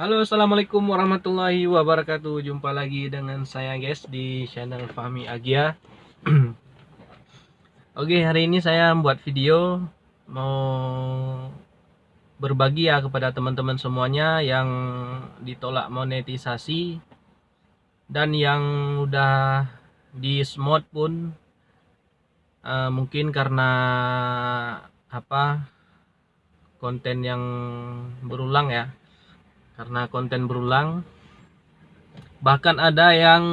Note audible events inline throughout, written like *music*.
Halo assalamualaikum warahmatullahi wabarakatuh. Jumpa lagi dengan saya guys di channel Fahmi Agia. *clears throat* Oke hari ini saya membuat video. Mau berbagi ya kepada teman-teman semuanya Yang ditolak monetisasi Dan yang udah di smart pun. Uh, Mungkin karena apa konten yang berulang ya karena konten berulang. Bahkan ada yang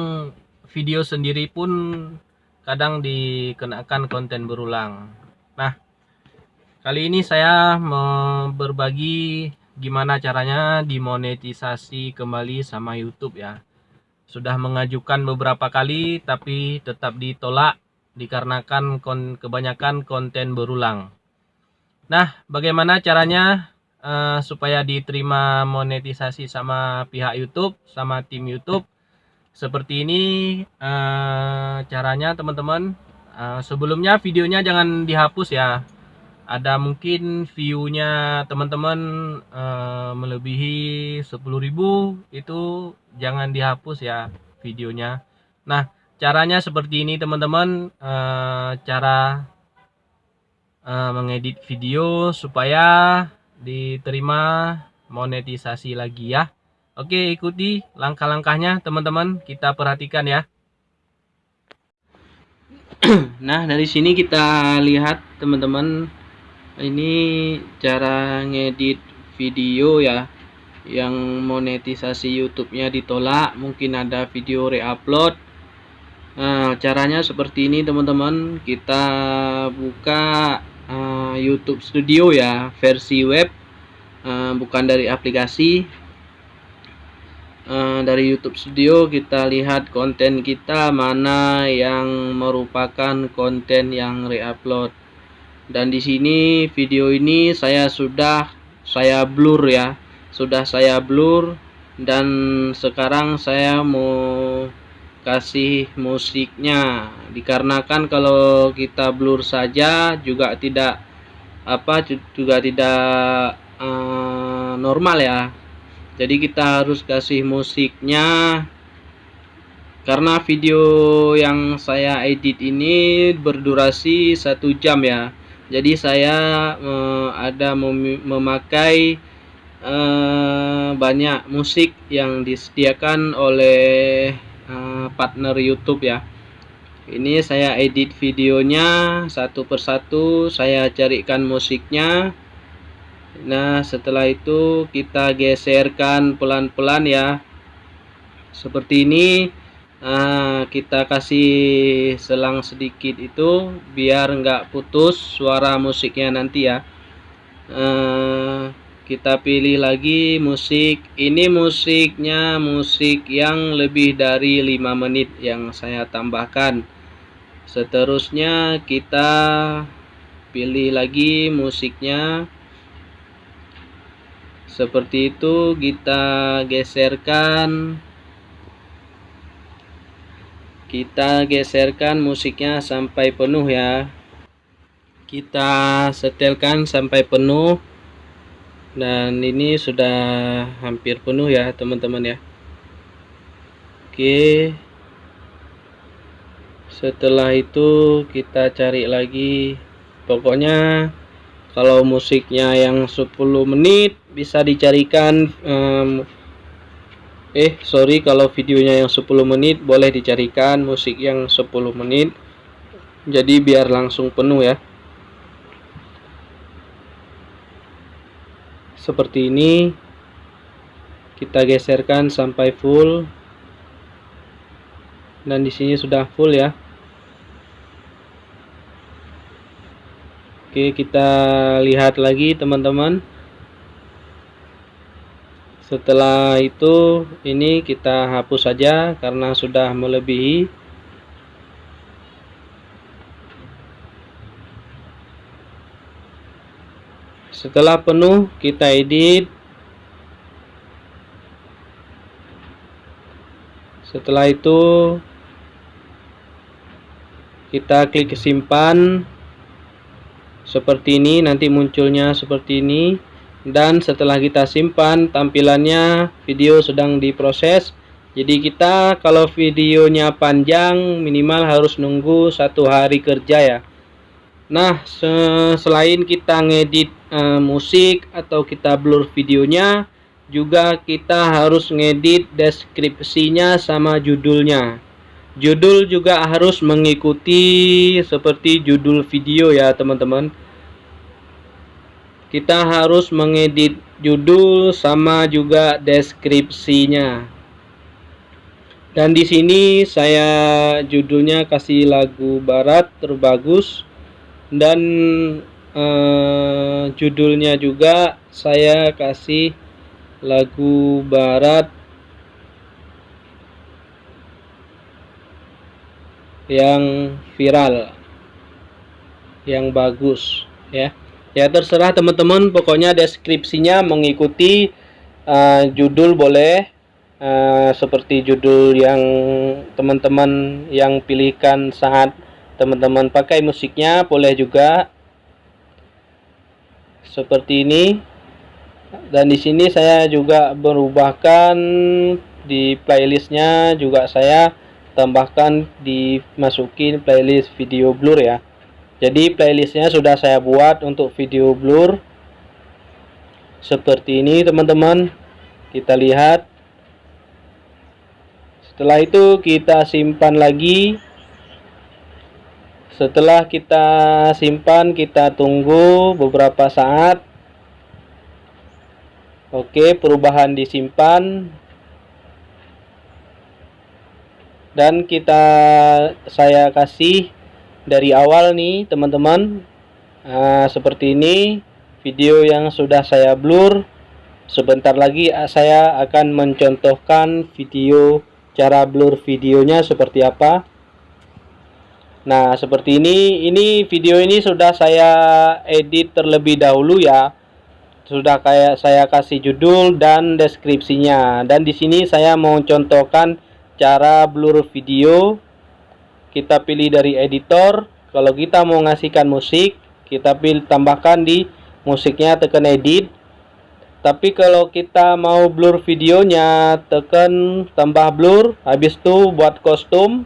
video sendiri pun kadang dikenakan konten berulang. Nah kali ini saya mau berbagi gimana caranya dimonetisasi kembali sama YouTube ya. Sudah mengajukan beberapa kali tapi tetap ditolak dikarenakan kebanyakan konten berulang. Nah bagaimana caranya uh, supaya diterima monetisasi sama pihak YouTube sama tim YouTube. Seperti ini uh, caranya teman-teman. Uh, sebelumnya videonya jangan dihapus ya. Ada mungkin viewnya teman-teman uh, melebihi 10.000 itu jangan dihapus ya videonya. Nah caranya seperti ini teman-teman. Uh, cara uh, mengedit video supaya diterima monetisasi lagi ya. Oke, ikuti langkah-langkahnya teman-teman. Kita perhatikan ya. *clears throat* nah, dari sini kita lihat teman-teman ini cara ngedit video ya yang monetisasi YouTube-nya ditolak, mungkin ada video reupload. Nah, caranya seperti ini teman-teman. Kita buka uh, YouTube Studio ya versi web uh, bukan dari aplikasi. Uh, dari YouTube Studio kita lihat konten kita mana yang merupakan konten yang reupload. Dan di sini video ini saya sudah saya blur ya sudah saya blur. Dan sekarang saya mau kasih musiknya. Dikarenakan kalau kita blur saja juga tidak apa juga tidak uh, normal ya. Jadi kita harus kasih musiknya. Karena video yang saya edit ini berdurasi satu jam ya. Jadi saya uh, ada mem memakai uh, banyak musik yang disediakan oleh uh, partner YouTube ya. Ini saya edit videonya satu persatu saya carikan musiknya. Nah setelah itu kita geserkan pelan-pelan ya. Seperti ini. Nah, kita kasih selang sedikit itu biar enggak putus suara musiknya nanti ya. Nah, kita pilih lagi musik. Ini musiknya musik yang lebih dari 5 menit yang saya tambahkan. Seterusnya kita pilih lagi musiknya. Seperti itu kita geserkan. Kita geserkan musiknya sampai penuh ya. Kita setelkan sampai penuh dan ini sudah hampir penuh ya teman-teman ya. Oke. Setelah itu kita cari lagi. Pokoknya kalau musiknya yang 10 menit bisa dicarikan um, eh sorry kalau videonya yang 10 menit boleh dicarikan musik yang 10 menit. Jadi biar langsung penuh ya seperti ini kita geserkan sampai full. Dan di sini sudah full ya. Oke kita lihat lagi teman-teman. Setelah itu ini kita hapus saja karena sudah melebihi setelah penuh kita edit. Setelah itu kita klik simpan. Seperti ini nanti munculnya seperti ini. Dan setelah kita simpan tampilannya video sedang diproses. Jadi kita kalau videonya panjang minimal harus nunggu satu hari kerja ya nah selain kita ngedit uh, musik atau kita blur videonya juga kita harus ngedit deskripsinya sama judulnya. Judul juga harus mengikuti seperti judul video ya teman-teman. Kita harus mengedit judul sama juga deskripsinya. Dan di sini saya judulnya kasih lagu barat terbagus dan eh, judulnya juga saya kasih lagu barat. Yang viral. Yang bagus ya. Ya terserah teman-teman. Pokoknya deskripsinya mengikuti uh, judul boleh. Uh, seperti judul yang teman-teman yang pilihkan saat teman-teman pakai musiknya boleh juga. Seperti ini. Dan di sini saya juga berubahkan di playlistnya juga saya tambahkan dimasukin playlist video blur ya. Jadi playlistnya sudah saya buat untuk video blur. Seperti ini teman-teman. Kita lihat. Setelah itu kita simpan lagi setelah kita simpan kita tunggu beberapa saat. Oke perubahan disimpan. Dan kita saya kasih dari awal nih teman-teman. Nah, seperti ini video yang sudah saya blur. Sebentar lagi ah, saya akan mencontohkan video cara blur videonya seperti apa nah seperti ini ini video ini sudah saya edit terlebih dahulu ya. Sudah kayak saya kasih judul dan deskripsinya. Dan di sini saya mau contohkan cara blur video. Kita pilih dari editor. Kalau kita mau ngasihkan musik kita pilih tambahkan di musiknya tekan edit. Tapi kalau kita mau blur videonya tekan tambah blur. Habis itu buat kostum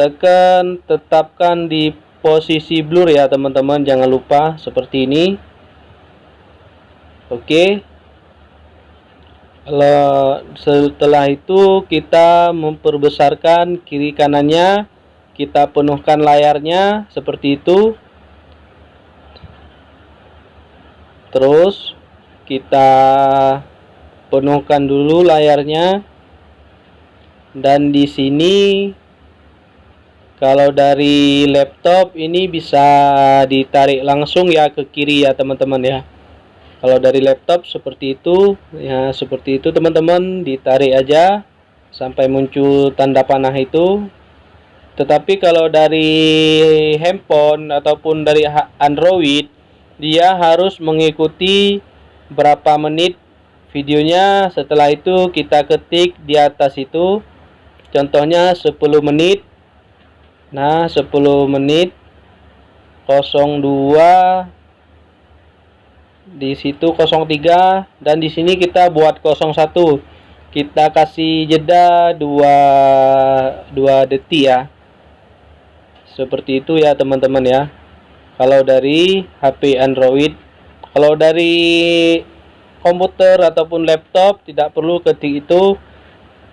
tekan tetapkan di posisi blur ya teman-teman. Jangan lupa seperti ini. Oke. Kalau setelah itu kita memperbesarkan kiri kanannya. Kita penuhkan layarnya seperti itu. Terus kita penuhkan dulu layarnya. Dan di sini kalau dari laptop ini bisa ditarik langsung ya ke kiri ya teman-teman ya. Kalau dari laptop seperti itu ya seperti itu teman-teman. Ditarik aja sampai muncul tanda panah itu. Tetapi kalau dari handphone ataupun dari Android dia harus mengikuti berapa menit videonya. Setelah itu kita ketik di atas itu. Contohnya 10 menit nah 10 menit 02 di situ 03 dan di sini kita buat 01 kita kasih jeda 2 2 detik ya. Seperti itu ya teman-teman ya. Kalau dari HP Android kalau dari komputer ataupun laptop tidak perlu ketik itu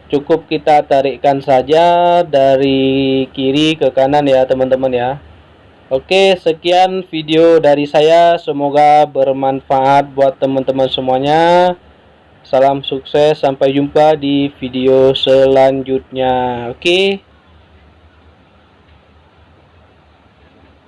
cukup kita tarikkan saja dari kiri ke kanan ya teman-teman ya. Oke sekian video dari saya. Semoga bermanfaat buat teman-teman semuanya. Salam sukses sampai jumpa di video selanjutnya. Oke